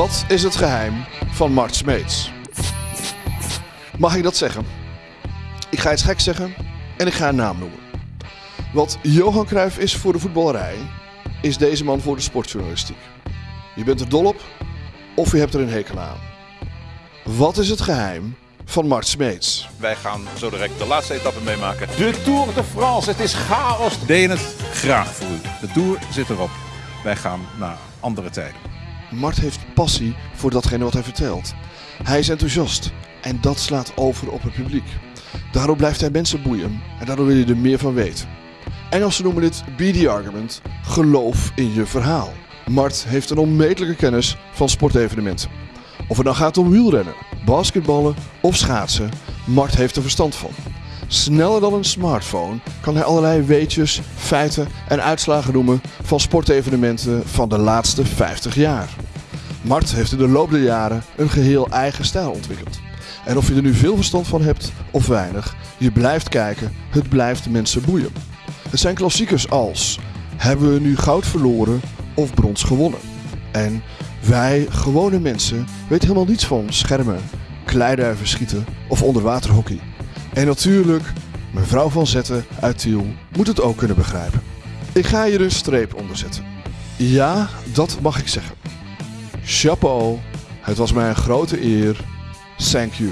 Wat is het geheim van Mart Smeets? Mag ik dat zeggen? Ik ga iets gek zeggen en ik ga een naam noemen. Wat Johan Cruijff is voor de voetballerij, is deze man voor de sportjournalistiek. Je bent er dol op of je hebt er een hekel aan. Wat is het geheim van Mart Smeets? Wij gaan zo direct de laatste etappe meemaken. De Tour de France, het is chaos. Deed het graag voor u. De Tour zit erop. Wij gaan naar andere tijden. Mart heeft passie voor datgene wat hij vertelt. Hij is enthousiast en dat slaat over op het publiek. Daardoor blijft hij mensen boeien en daardoor wil je er meer van weten. Engelsen noemen dit BD argument, geloof in je verhaal. Mart heeft een onmetelijke kennis van sportevenementen. Of het nou gaat om wielrennen, basketballen of schaatsen, Mart heeft er verstand van. Sneller dan een smartphone kan hij allerlei weetjes, feiten en uitslagen noemen van sportevenementen van de laatste 50 jaar. Mart heeft in de loop der jaren een geheel eigen stijl ontwikkeld. En of je er nu veel verstand van hebt of weinig, je blijft kijken, het blijft mensen boeien. Het zijn klassiekers als hebben we nu goud verloren of brons gewonnen? En wij, gewone mensen, weten helemaal niets van schermen, kleiduiven schieten of onderwaterhockey. En natuurlijk, mevrouw van Zetten uit Tiel moet het ook kunnen begrijpen. Ik ga hier een streep onder zetten. Ja, dat mag ik zeggen. Chapeau, het was mij een grote eer. Thank you.